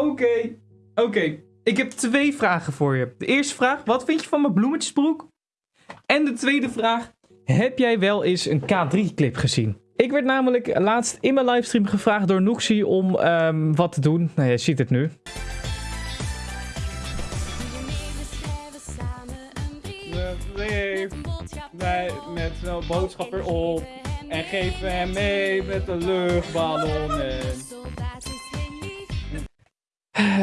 Oké, oké. Ik heb twee vragen voor je. De eerste vraag, wat vind je van mijn bloemetjesbroek? En de tweede vraag, heb jij wel eens een K3-clip gezien? Ik werd namelijk laatst in mijn livestream gevraagd door Noxie om ehm, wat te doen. Nou, je ziet het nu. Met zo'n boodschap erop. En geven hem mee met de luchtballonnen.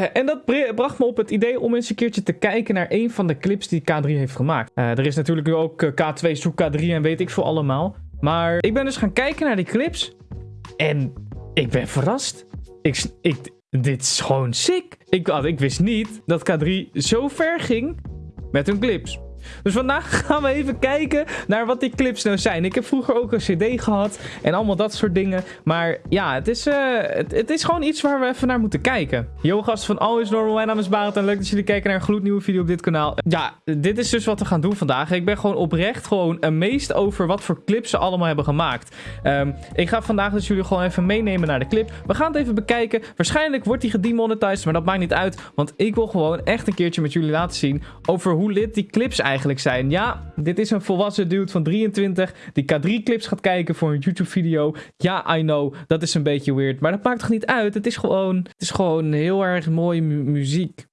En dat bracht me op het idee om eens een keertje te kijken naar een van de clips die K3 heeft gemaakt. Eh, er is natuurlijk nu ook eh, K2 zoek K3 en weet ik veel allemaal. Maar ik ben dus gaan kijken naar die clips. En ik ben verrast. Ik, ik, dit is gewoon sick. Ik, had- ik wist niet dat K3 zo ver ging met hun clips. Dus vandaag gaan we even kijken naar wat die clips nou zijn. Ik heb vroeger ook een cd gehad en allemaal dat soort dingen. Maar ja, het is, eh, het, is gewoon iets waar we even naar moeten kijken. Yo gasten van Always Normal, mijn naam is Barend en leuk dat jullie kijken naar een gloednieuwe video op dit kanaal. Ja, dit is dus wat we gaan doen vandaag. Ik ben gewoon oprecht gewoon amazed over wat voor clips ze allemaal hebben gemaakt. Ehm, ik ga vandaag dus jullie gewoon even meenemen naar de clip. We gaan het even bekijken. Waarschijnlijk wordt die gedemonetized, maar dat maakt niet uit. Want ik wil gewoon echt een keertje met jullie laten zien over hoe lit die clips eigenlijk zijn. Ja, dit is een volwassen dude van 23 die K3-clips gaat kijken voor een YouTube-video. Ja, I know, dat is een beetje weird. Maar dat maakt toch niet uit? Het is gewoon, het is gewoon heel erg mooie mu- muziek.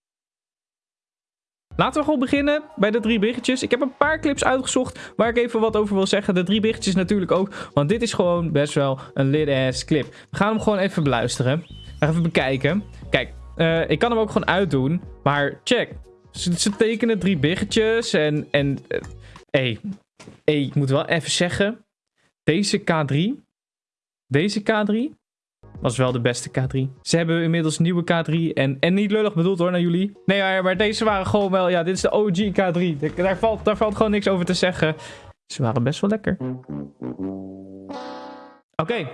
Laten we gewoon beginnen bij de drie berichtjes. Ik heb een paar clips uitgezocht waar ik even wat over wil zeggen. De drie berichtjes natuurlijk ook, want dit is gewoon best wel een lit-ass clip. We gaan hem gewoon even beluisteren. Even bekijken. Kijk, eh, ik kan hem ook gewoon uitdoen, maar check. Ze, tekenen drie biggetjes en... en eh, hey, hey, ik moet wel even zeggen. Deze K3... Deze K3 was wel de beste K3. Ze hebben inmiddels nieuwe K3 en, en niet lullig bedoeld hoor naar jullie. Nee, maar, maar deze waren gewoon wel... Ja, dit is de OG K3. De- Daar valt, daar valt gewoon niks over te zeggen. Ze waren best wel lekker. Oké.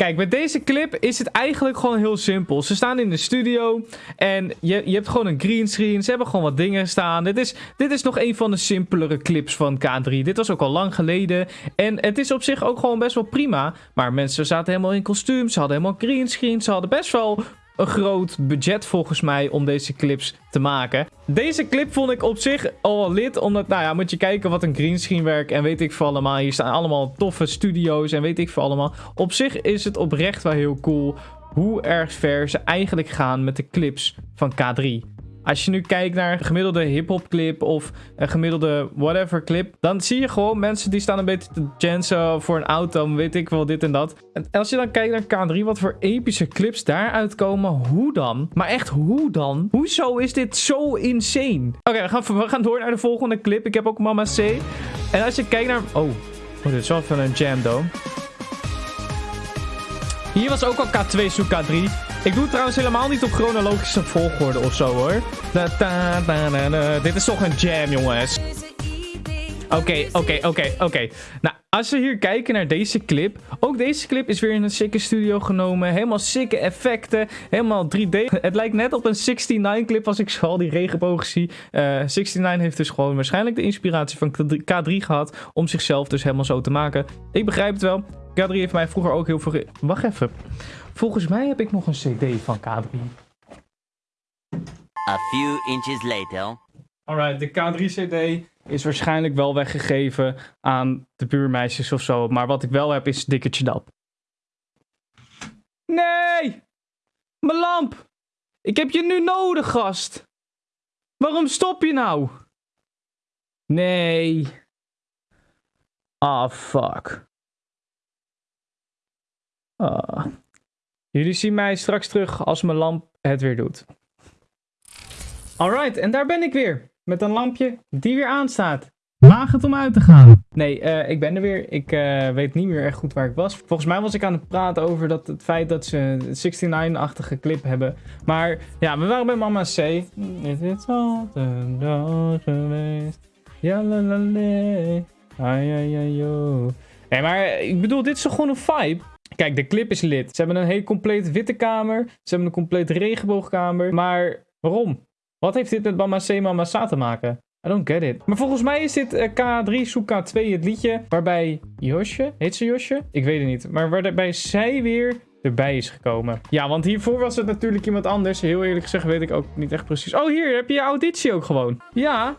Kijk, met deze clip is het eigenlijk gewoon heel simpel. Ze staan in de studio en je, je hebt gewoon een greenscreen. Ze hebben gewoon wat dingen staan. Dit is, dit is nog een van de simpelere clips van K3. Dit was ook al lang geleden. En het is op zich ook gewoon best wel prima. Maar mensen zaten helemaal in kostuum. Ze hadden helemaal greenscreen. Ze hadden best wel een groot budget volgens mij om deze clips te maken. Deze clip vond ik op zich al wel lid, omdat, nou ja, moet je kijken wat een greenscreen werk en weet ik veel allemaal. Hier staan allemaal toffe studio's en weet ik veel allemaal. Op zich is het oprecht wel heel cool hoe erg ver ze eigenlijk gaan met de clips van K3. Als je nu kijkt naar een gemiddelde hip-hop clip of een gemiddelde whatever clip, dan zie je gewoon mensen die staan een beetje te jansen voor een auto, weet ik wel, dit en dat. En als je dan kijkt naar K3, wat voor epische clips daaruit komen, hoe dan? Maar echt, hoe dan? Hoezo is dit zo insane? Oké, we, gaan, we gaan door naar de volgende clip. Ik heb ook Mama C. En als je kijkt naar... Oh, oh dit is wel even een jam, though. Hier was ook al K2 zoek K3. Ik doe het trouwens helemaal niet op chronologische volgorde of zo hoor. Dit is toch een jam, jongens. Oké, oké, oké, oké. Nou, als we hier kijken naar deze clip. Ook deze clip is weer in een sikke studio genomen. Helemaal sikke effecten. Helemaal 3D. Het lijkt net op een 69 clip als ik al die regenbogen zie. Eh 69 heeft dus gewoon waarschijnlijk de inspiratie van K3 gehad. Om zichzelf dus helemaal zo te maken. Ik begrijp het wel. K3 heeft mij vroeger ook heel veel... Wacht even. Volgens mij heb ik nog een cd van K3. A few inches later. Alright, de K3-CD is waarschijnlijk wel weggegeven aan de buurmeisjes of zo. Maar wat ik wel heb is Dikkertje Dap. Nee! Mijn lamp! Ik heb je nu nodig, gast! Waarom stop je nou? Nee. Ah, fuck. Ah. Jullie zien mij straks terug als mijn lamp het weer doet. Alright, en daar ben ik weer. Met een lampje die weer aanstaat. Waag het om uit te gaan. Nee, eh, ik ben er weer. Ik eh, weet niet meer echt goed waar ik was. Volgens mij was ik aan het praten over dat, het feit dat ze een 69-achtige clip hebben. Maar ja, we waren bij Mama C. Het is al een dag geweest. Ja, la la la. Ai, ai, ai, yo. Nee, maar ik bedoel, dit is toch gewoon een vibe? Kijk, de clip is lid. Ze hebben een hele compleet witte kamer. Ze hebben een compleet regenboogkamer. Maar waarom? Wat heeft dit met Mama C Mama Sa te maken? I don't get it. Maar volgens mij is dit eh, K3 zoek K2 het liedje waarbij Josje, heet ze Josje? Ik weet het niet. Maar waarbij zij weer erbij is gekomen. Ja, want hiervoor was het natuurlijk iemand anders. Heel eerlijk gezegd weet ik ook niet echt precies. Oh, hier heb je je auditie ook gewoon. Ja.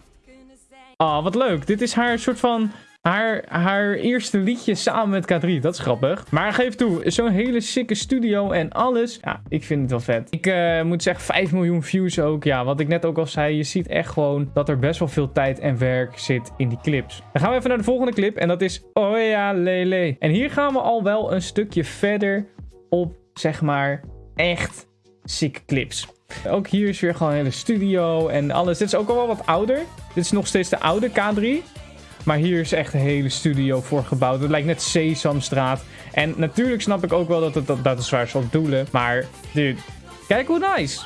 Ah, wat leuk. Dit is haar soort van haar, haar eerste liedje samen met K3. Dat is grappig. Maar geef toe, zo'n hele sikke studio en alles. Ja, ik vind het wel vet. Ik uh, moet zeggen, 5 miljoen views ook. Ja, wat ik net ook al zei, je ziet echt gewoon dat er best wel veel tijd en werk zit in die clips. Dan gaan we even naar de volgende clip en dat is Oh ja, lele. En hier gaan we al wel een stukje verder op, zeg maar, echt sick clips. Ook hier is weer gewoon een hele studio en alles. Dit is ook al wel wat ouder. Dit is nog steeds de oude K3. Maar hier is echt een hele studio voor gebouwd. Het lijkt net Sesamstraat. En natuurlijk snap ik ook wel dat het dat, dat is waar op doelen. Maar, dude, kijk hoe nice.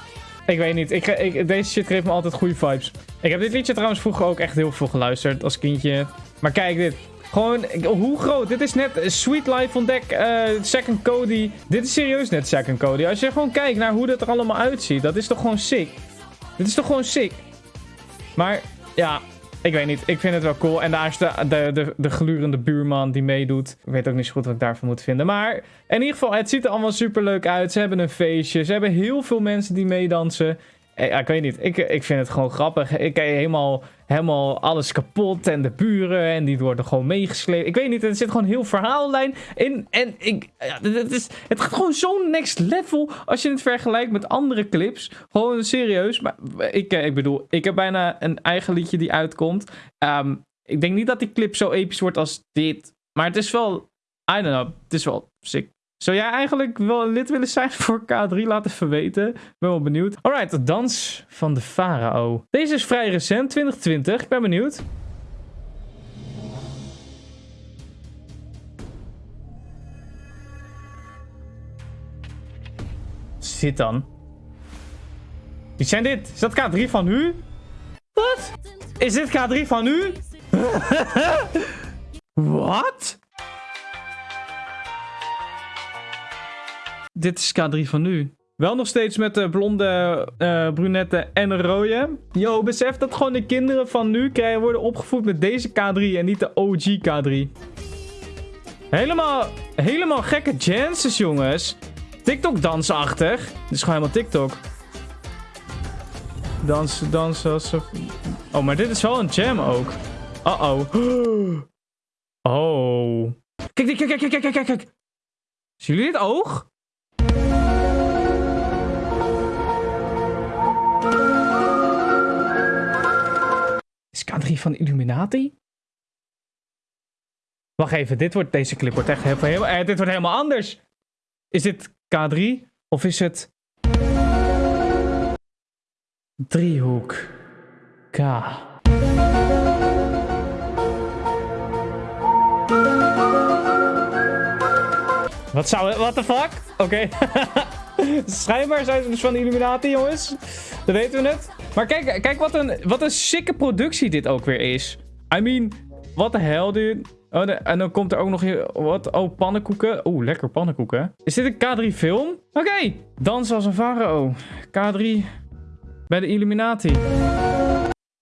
Ik weet niet. Ik, deze shit geeft me altijd goede vibes. Ik heb dit liedje trouwens vroeger ook echt heel veel geluisterd als kindje. Maar kijk dit. Gewoon, hoe groot? Dit is net Sweet Life on Deck, uh, Second Cody. Dit is serieus net Second Cody. Als je gewoon kijkt naar hoe dat er allemaal uitziet. Dat is toch gewoon sick. Dit is toch gewoon sick. Maar, ja, ik weet niet. Ik vind het wel cool. En daar is de, de, de, de glurende buurman die meedoet. Ik weet ook niet zo goed wat ik daarvan moet vinden. Maar in ieder geval, het ziet er allemaal super leuk uit. Ze hebben een feestje. Ze hebben heel veel mensen die meedansen. Eh, ja, ik weet niet. Ik, ik vind het gewoon grappig. Ik helemaal, helemaal alles kapot. En de buren. En die worden gewoon meegesleept. Ik weet niet. Er zit gewoon heel verhaallijn in. En ik, ja, het, is, het gaat gewoon zo'n next level. Als je het vergelijkt met andere clips. Gewoon serieus. Maar ik, eh, ik bedoel, ik heb bijna een eigen liedje die uitkomt. Um, ik denk niet dat die clip zo episch wordt als dit. Maar het is wel. I don't know. Het is wel sick. Zou jij eigenlijk wel lid willen zijn voor K3? Laat even weten. Ben wel benieuwd. Alright, de dans van de farao. Deze is vrij recent, 2020. Ik ben benieuwd. Zit dan. Wie zijn dit? Is dat K3 van u? Wat? Is dit K3 van u? Wat? Dit is K3 van nu. Wel nog steeds met de blonde, uh, brunette en rode. Yo, besef dat gewoon de kinderen van nu krijgen, worden opgevoed met deze K3 en niet de OG K3. Helemaal, helemaal gekke chances, jongens. TikTok dansachtig. Dit is gewoon helemaal TikTok. Dansen, dansen. Alsof... Oh, maar dit is wel een jam ook. Uh-oh. Oh. Kijk, kijk, kijk, kijk, kijk, kijk, kijk. Zien jullie dit oog? K3 van Illuminati? Wacht even, dit wordt, deze clip wordt echt heel, eh, dit wordt helemaal anders. Is dit K3 of is het driehoek K? Wat zou What the fuck? Oké. Schijnbaar zijn ze dus van de Illuminati, jongens. Dat weten we het. Maar kijk, kijk wat, een, wat een sikke productie dit ook weer is. I mean, wat de hell, dude. Oh, en dan komt er ook nog. Wat? Oh, pannenkoeken. Oeh, lekker pannenkoeken. Is dit een K3 film? Oké. Okay. Dans als een farao. K3 bij de Illuminati.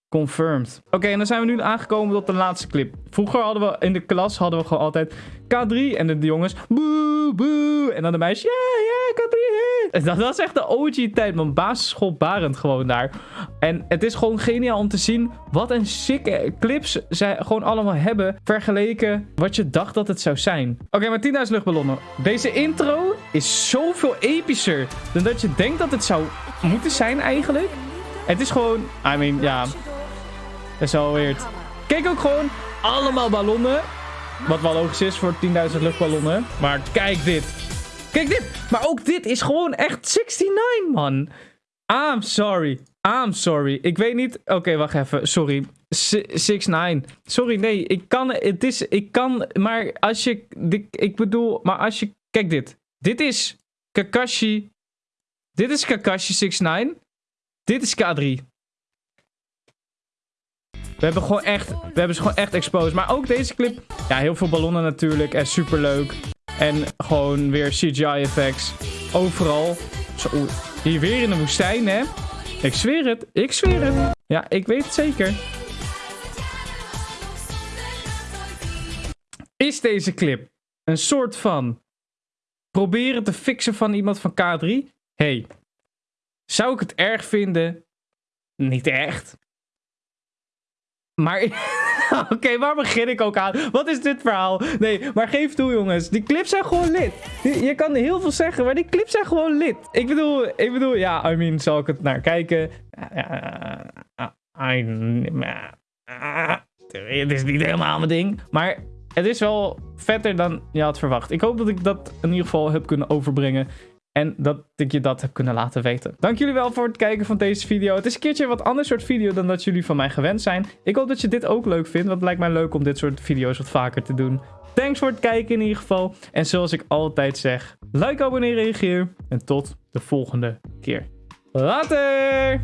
Confirmed. Oké, en dan zijn we nu aangekomen tot de laatste clip. Vroeger hadden we in de klas hadden we gewoon altijd K3 en de, jongens boe, boe. En dan de meisjes, ja, ja, K3. Dat, is echt de OG-tijd, man. Basisschool Barend gewoon daar. En het is gewoon geniaal om te zien wat een sikke clips zij gewoon allemaal hebben vergeleken wat je dacht dat het zou zijn. Oké, maar 10.000 luchtballonnen. Deze intro is zoveel epischer dan dat je denkt dat het zou moeten zijn eigenlijk. Het is gewoon, I mean, ja, dat is wel weird. Kijk ook gewoon allemaal ballonnen. Wat wel logisch is voor 10.000 luchtballonnen. Maar kijk dit. Kijk dit. Maar ook dit is gewoon echt 69, man. I'm sorry. I'm sorry. Ik weet niet... Oké, wacht even. Sorry. 69. Sorry, nee. Ik kan... Het is... Ik kan... Maar als je... Ik bedoel... Maar als je... Kijk dit. Dit is Kakashi. Dit is Kakashi 69. Dit is K3. We hebben gewoon echt, we hebben ze gewoon echt exposed. Maar ook deze clip, ja, heel veel ballonnen natuurlijk. En super leuk. En gewoon weer CGI effects. Overal. Zo, hier weer in de woestijn, hè. Ik zweer het, ik zweer het. Ja, ik weet het zeker. Is deze clip een soort van proberen te fixen van iemand van K3. hey, zou ik het erg vinden? Niet echt. Maar. Oké, waar begin ik ook aan? Wat is dit verhaal? Nee, maar geef toe, jongens. Die clips zijn gewoon lid. Je, kan heel veel zeggen, maar die clips zijn gewoon lid. Ik bedoel, ik bedoel, ja, I mean, zal ik het naar kijken? Het is niet helemaal mijn ding. Maar het is wel vetter dan je had verwacht. Ik hoop dat ik dat in ieder geval heb kunnen overbrengen. En dat ik je dat heb kunnen laten weten. Dank jullie wel voor het kijken van deze video. Het is een keertje wat ander soort video dan dat jullie van mij gewend zijn. Ik hoop dat je dit ook leuk vindt, want het lijkt mij leuk om dit soort video's wat vaker te doen. Thanks voor het kijken in ieder geval. En zoals ik altijd zeg, like, abonneer, reageer. En tot de volgende keer. Later!